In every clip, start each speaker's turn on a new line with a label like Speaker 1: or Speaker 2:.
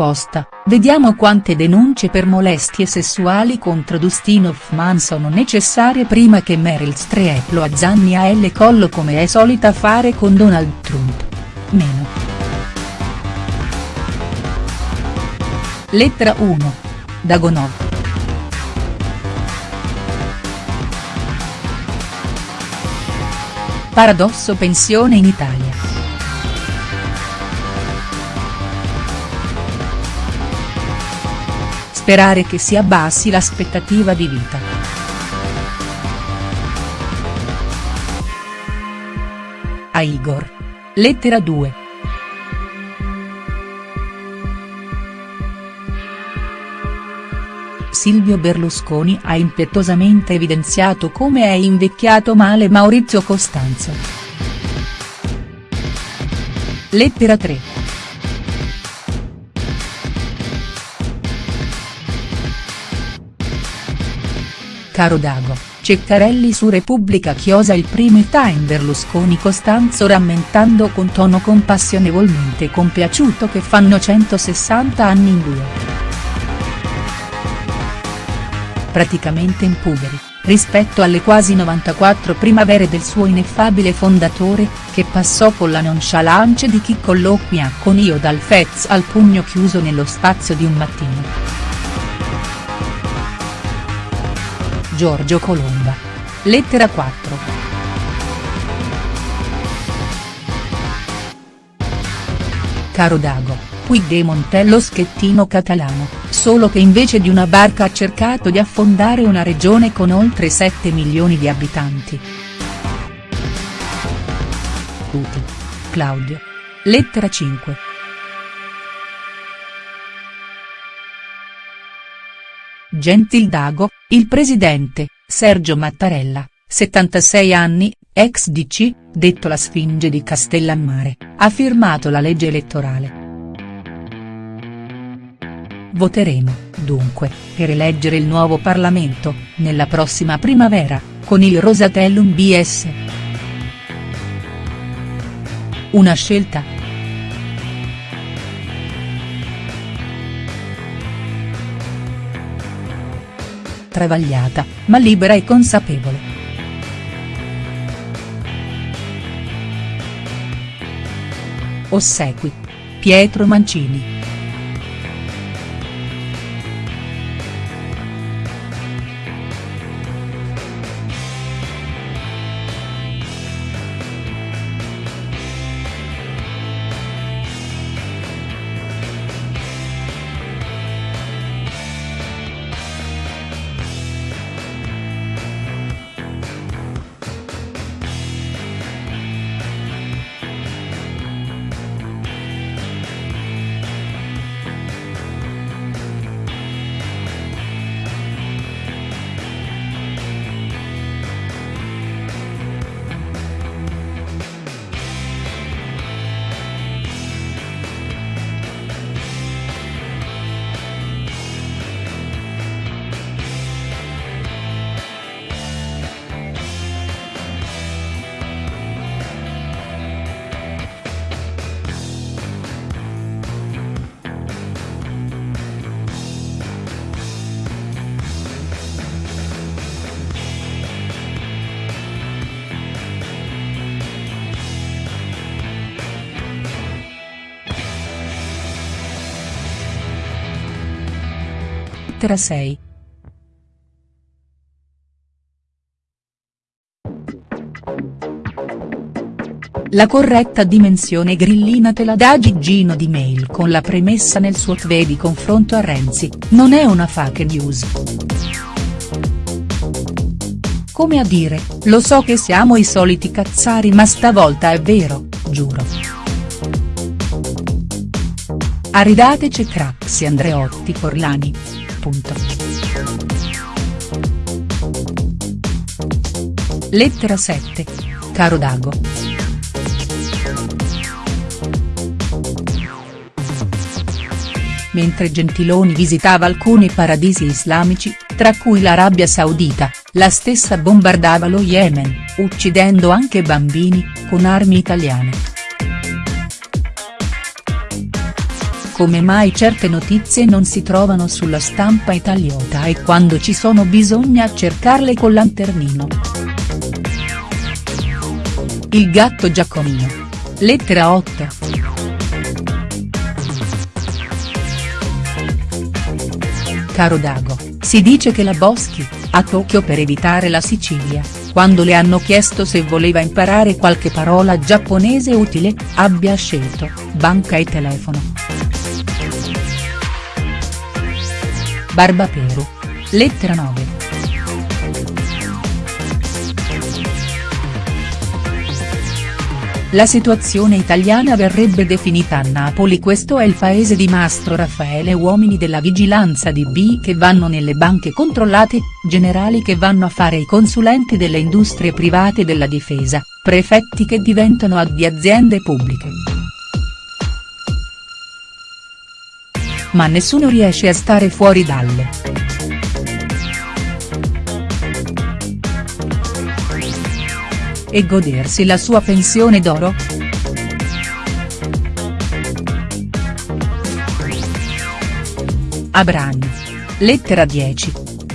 Speaker 1: risposta, vediamo quante denunce per molestie sessuali contro Dustin Hoffman sono necessarie prima che Meryl Streep lo azzanni a L collo come è solita fare con Donald Trump. Meno. Lettera 1. Dagonov. Paradosso pensione in Italia. Sperare che si abbassi l'aspettativa di vita. A Igor. Lettera 2. Silvio Berlusconi ha impetuosamente evidenziato come è invecchiato male Maurizio Costanzo. Lettera 3. Caro Dago, Ceccarelli su Repubblica chiosa il primo time Berlusconi Costanzo rammentando con tono compassionevolmente compiaciuto che fanno 160 anni in due. Praticamente impuberi, rispetto alle quasi 94 primavere del suo ineffabile fondatore, che passò con la nonchalance di chi colloquia con io dal Fez al pugno chiuso nello spazio di un mattino. Giorgio Colomba. Lettera 4. Caro Dago, Puigdemont è lo schettino catalano, solo che invece di una barca ha cercato di affondare una regione con oltre 7 milioni di abitanti. Tuti. Claudio. Lettera 5. Gentil Dago, il presidente, Sergio Mattarella, 76 anni, ex DC, detto la Sfinge di Castellammare, ha firmato la legge elettorale. Voteremo, dunque, per eleggere il nuovo Parlamento, nella prossima primavera, con il Rosatellum BS. Una scelta travagliata, ma libera e consapevole. Ossequi. Pietro Mancini. Lettera 6. La corretta dimensione grillina te la dà Gigino di mail con la premessa nel suo tweet di confronto a Renzi, non è una fake news. Come a dire, lo so che siamo i soliti cazzari ma stavolta è vero, giuro. Aridateci Craxi Andreotti Forlani punto. Lettera 7. Caro Dago. Mentre Gentiloni visitava alcuni paradisi islamici, tra cui l'Arabia Saudita, la stessa bombardava lo Yemen, uccidendo anche bambini, con armi italiane. Come mai certe notizie non si trovano sulla stampa italiota e quando ci sono bisogna cercarle col lanternino. Il gatto Giacomino. Lettera 8. Caro Dago, si dice che la Boschi, a Tokyo per evitare la Sicilia, quando le hanno chiesto se voleva imparare qualche parola giapponese utile, abbia scelto, banca e telefono. Barbaperu. Lettera 9. La situazione italiana verrebbe definita a Napoli questo è il paese di Mastro Raffaele uomini della vigilanza di B che vanno nelle banche controllate, generali che vanno a fare i consulenti delle industrie private della difesa, prefetti che diventano di aziende pubbliche. Ma nessuno riesce a stare fuori dalle. e godersi la sua pensione d'oro?. Abrani. Lettera 10.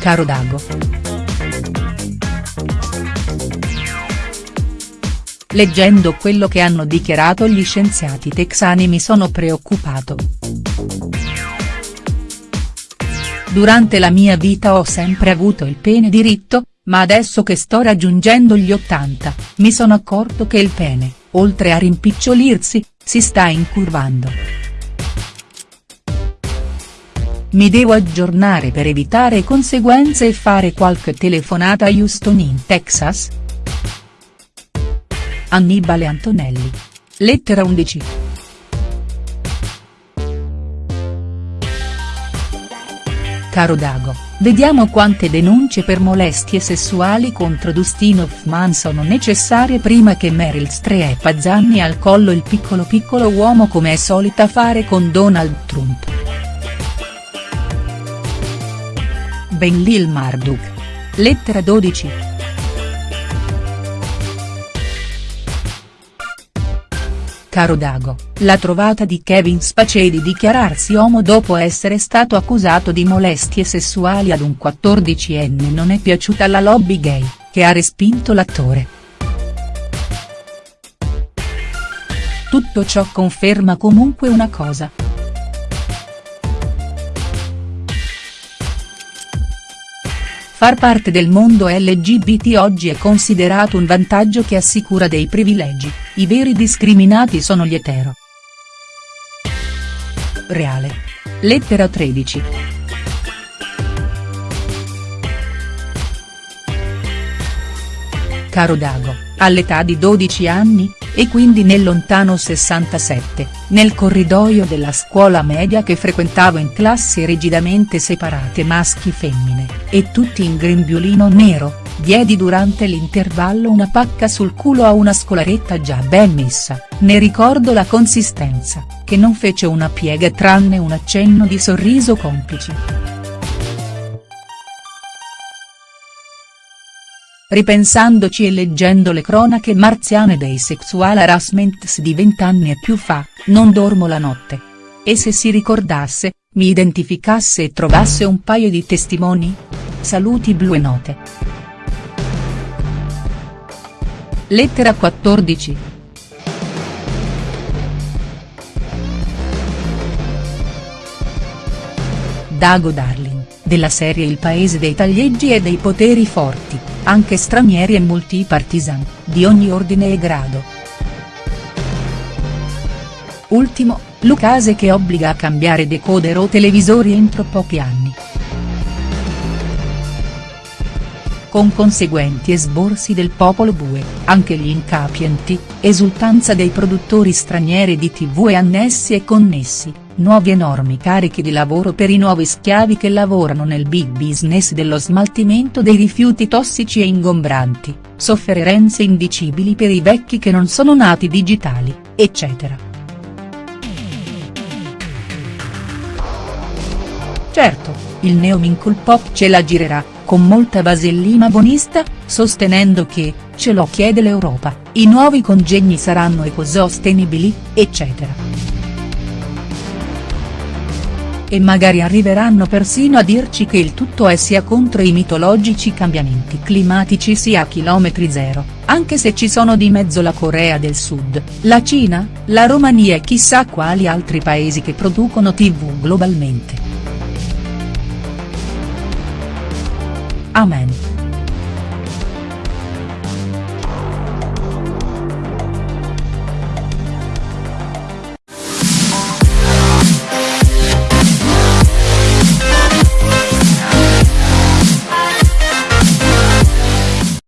Speaker 1: Caro Dago. Leggendo quello che hanno dichiarato gli scienziati texani mi sono preoccupato. Durante la mia vita ho sempre avuto il pene diritto, ma adesso che sto raggiungendo gli 80, mi sono accorto che il pene, oltre a rimpicciolirsi, si sta incurvando. Mi devo aggiornare per evitare conseguenze e fare qualche telefonata a Houston in Texas?. Annibale Antonelli. Lettera 11. Caro Dago. Vediamo quante denunce per molestie sessuali contro Dustin Hoffman sono necessarie prima che Meryl Streep azzanni al collo il piccolo piccolo uomo come è solita fare con Donald Trump. Ben Lil Marduk. Lettera 12. Caro Dago, la trovata di Kevin Spacey di dichiararsi uomo dopo essere stato accusato di molestie sessuali ad un 14enne non è piaciuta alla lobby gay, che ha respinto l'attore. Tutto ciò conferma comunque una cosa. Far parte del mondo LGBT oggi è considerato un vantaggio che assicura dei privilegi, i veri discriminati sono gli etero. Reale. Lettera 13. Caro Dago, all'età di 12 anni, e quindi nel lontano 67, nel corridoio della scuola media che frequentavo in classi rigidamente separate maschi-femmine, e tutti in grembiulino nero, diedi durante l'intervallo una pacca sul culo a una scolaretta già ben messa, ne ricordo la consistenza, che non fece una piega tranne un accenno di sorriso complice. Ripensandoci e leggendo le cronache marziane dei sexual harassments di vent'anni e più fa, non dormo la notte. E se si ricordasse, mi identificasse e trovasse un paio di testimoni? Saluti blu e note. Lettera 14. Dago Darling, della serie Il paese dei taglieggi e dei poteri forti anche stranieri e multipartisan, di ogni ordine e grado. Ultimo, Lucase che obbliga a cambiare decoder o televisori entro pochi anni. Con conseguenti esborsi del popolo bue, anche gli incapienti, esultanza dei produttori stranieri di tv e annessi e connessi, nuovi enormi carichi di lavoro per i nuovi schiavi che lavorano nel big business dello smaltimento dei rifiuti tossici e ingombranti, sofferenze indicibili per i vecchi che non sono nati digitali, eccetera. Certo, il neomincul pop ce la girerà, con molta vasellina bonista, sostenendo che, ce lo chiede l'Europa, i nuovi congegni saranno ecosostenibili, eccetera. E magari arriveranno persino a dirci che il tutto è sia contro i mitologici cambiamenti climatici sia a chilometri zero, anche se ci sono di mezzo la Corea del Sud, la Cina, la Romania e chissà quali altri paesi che producono tv globalmente. Amen.